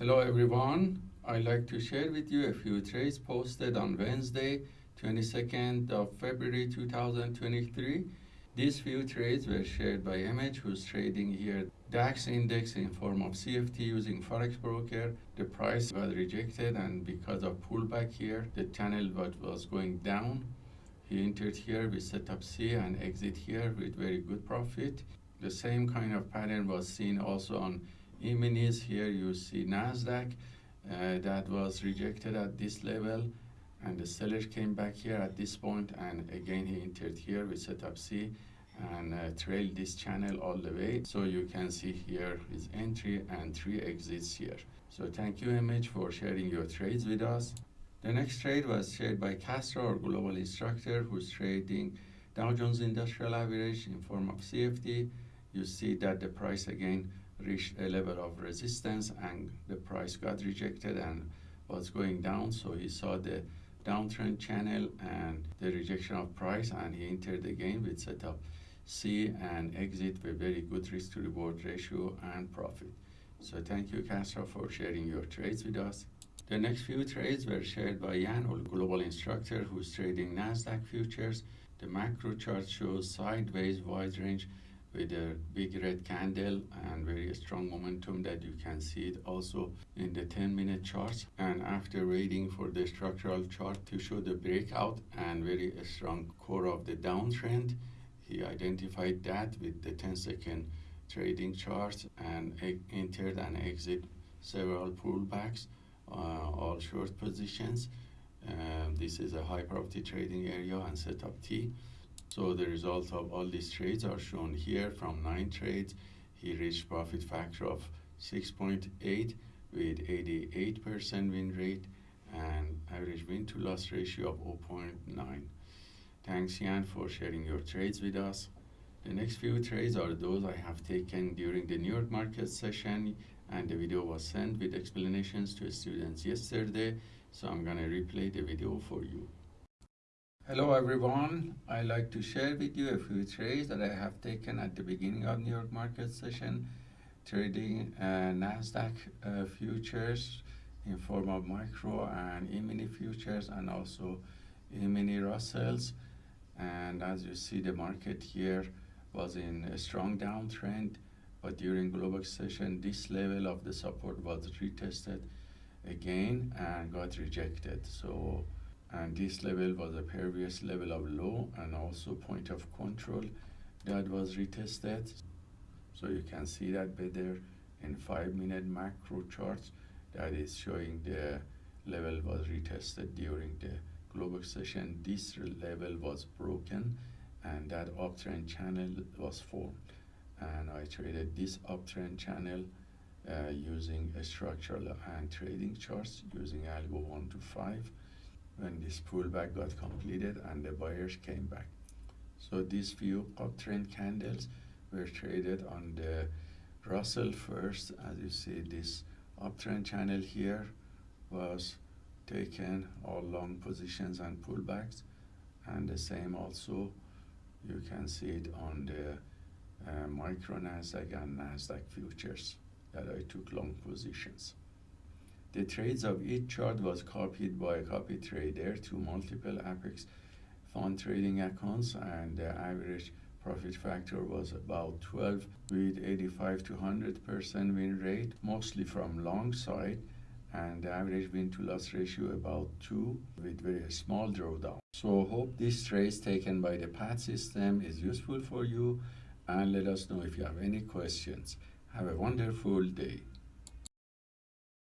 Hello everyone. I'd like to share with you a few trades posted on Wednesday, 22nd of February 2023. These few trades were shared by Image, who's trading here DAX index in form of CFD using Forex Broker. The price got rejected and because of pullback here, the channel was going down. He entered here with setup C and exit here with very good profit. The same kind of pattern was seen also on E-minis. Here you see NASDAQ uh, that was rejected at this level and the seller came back here at this point and again he entered here with setup C and uh, trailed this channel all the way. So you can see here his entry and three exits here. So thank you Image for sharing your trades with us. The next trade was shared by Castro, our global instructor, who's trading Dow Jones Industrial Average in form of CFD. You see that the price again reached a level of resistance and the price got rejected and was going down. So he saw the downtrend channel and the rejection of price and he entered again with setup C and exit with very good risk to reward ratio and profit. So thank you Castro for sharing your trades with us. The next few trades were shared by Jan, our global instructor who's trading NASDAQ futures. The macro chart shows sideways wide range with a big red candle and very strong momentum that you can see it also in the 10 minute charts and after waiting for the structural chart to show the breakout and very strong core of the downtrend he identified that with the 10 second trading charts and entered and exit several pullbacks uh, all short positions. Um, this is a high probability trading area and setup T so the results of all these trades are shown here. From nine trades, he reached profit factor of 6.8 with 88% win rate and average win to loss ratio of 0.9. Thanks Jan for sharing your trades with us. The next few trades are those I have taken during the New York market session and the video was sent with explanations to students yesterday. So I'm gonna replay the video for you. Hello everyone. I'd like to share with you a few trades that I have taken at the beginning of New York market session, trading uh, NASDAQ uh, futures in form of micro and E-mini futures and also E-mini Russells. And as you see, the market here was in a strong downtrend, but during global session, this level of the support was retested again and got rejected. So and this level was a previous level of low and also point of control that was retested. So you can see that better in five minute macro charts that is showing the level was retested during the global session. This level was broken and that uptrend channel was formed. And I traded this uptrend channel uh, using a structural and trading charts using algo 1 to 5 when this pullback got completed and the buyers came back. So these few uptrend candles were traded on the Russell first. As you see, this uptrend channel here was taken all long positions and pullbacks. And the same also, you can see it on the uh, micro NASDAQ and NASDAQ futures that I took long positions. The trades of each chart was copied by a copy trader to multiple Apex fund trading accounts and the average profit factor was about 12 with 85 to 100% win rate, mostly from long side and the average win to loss ratio about 2 with very small drawdown. So hope this trade taken by the PAT system is useful for you and let us know if you have any questions. Have a wonderful day.